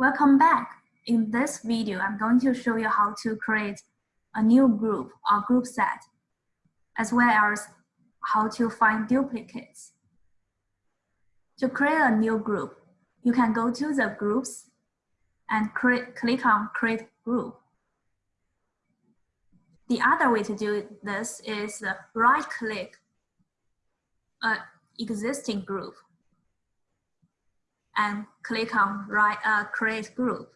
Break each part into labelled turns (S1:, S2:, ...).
S1: Welcome back. In this video, I'm going to show you how to create a new group or group set, as well as how to find duplicates. To create a new group, you can go to the groups and create, click on create group. The other way to do this is right click an existing group and click on right, uh, create group.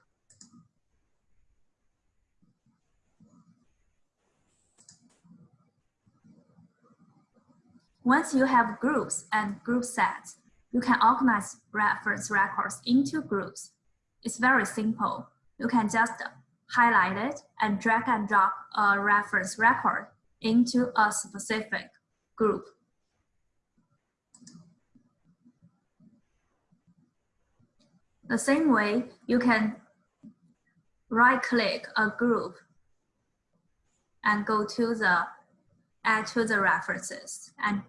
S1: Once you have groups and group sets, you can organize reference records into groups. It's very simple. You can just highlight it and drag and drop a reference record into a specific group. The same way, you can right-click a group and go to the add to the references and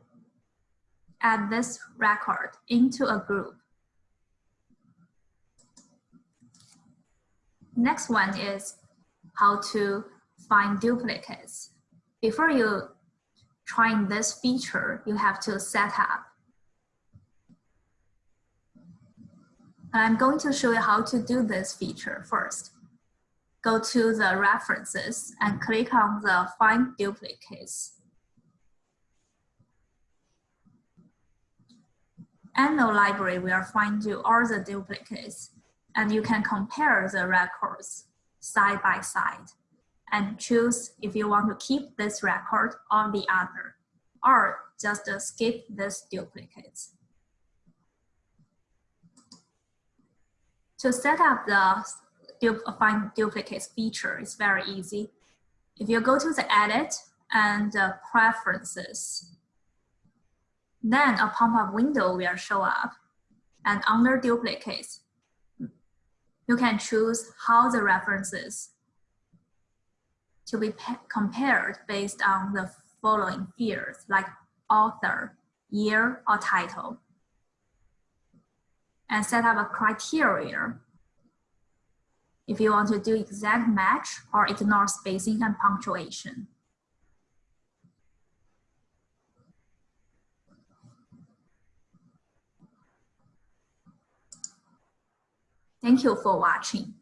S1: add this record into a group. Next one is how to find duplicates. Before you trying this feature, you have to set up I'm going to show you how to do this feature first. Go to the references and click on the find duplicates. And the library will find you all the duplicates and you can compare the records side by side and choose if you want to keep this record or the other, or just skip this duplicates. To set up the find duplicates feature is very easy. If you go to the edit and uh, preferences, then a pop-up window will show up. And under duplicates, you can choose how the references to be compared based on the following fields like author, year, or title and set up a criteria if you want to do exact match or ignore spacing and punctuation. Thank you for watching.